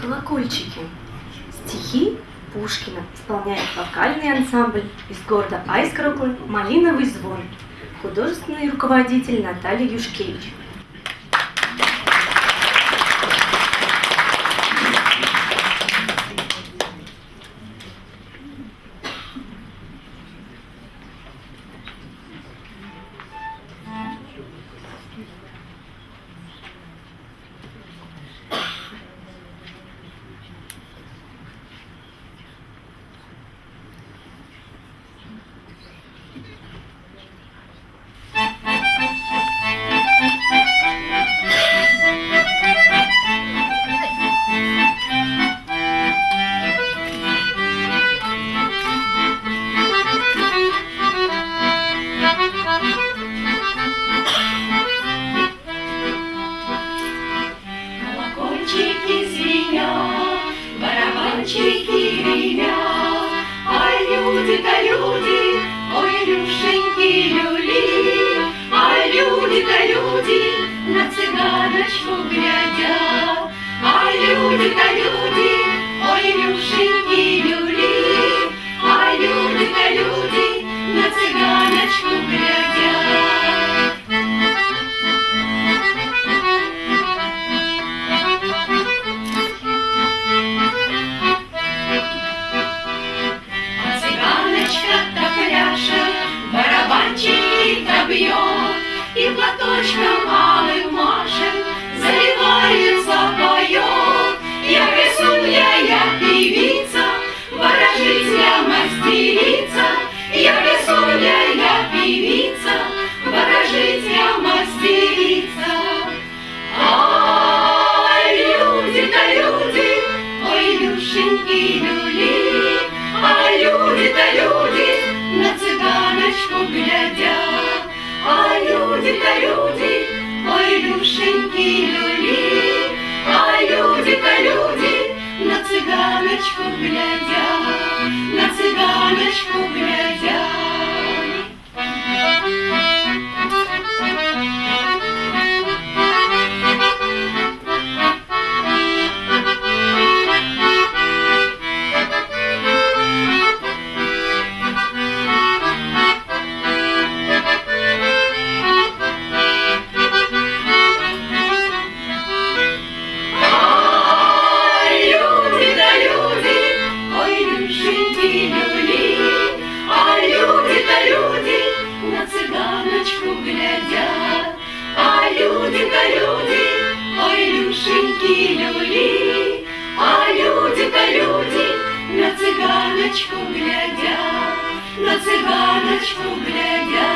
Колокольчики. Стихи Пушкина исполняет вокальный ансамбль из города Айскроклы «Малиновый звон». Художественный руководитель Наталья Юшкевич. Колокольчики звенят, барабанчики гремят, А люди-то люди, ой, Илюшеньки, люли, А люди-то люди на цыганочку глядят, А люди-то люди, ой, Илюшеньки, люли, И платочком алым машет, заливается, поет. Я рисуя, я певица, ворожить я мастерица, Я рисуя, я певица, ворожить я мастерица. Ай, люди-то люди, ой, Люшеньки, люли, а люди-то люди на цыганочку глядят, а люди-то люди, ой, Люшеньки, люли, а люди да люди, ой, Люшеньки, а люди да люди на цыганочку глядят, на цыганочку цыганочку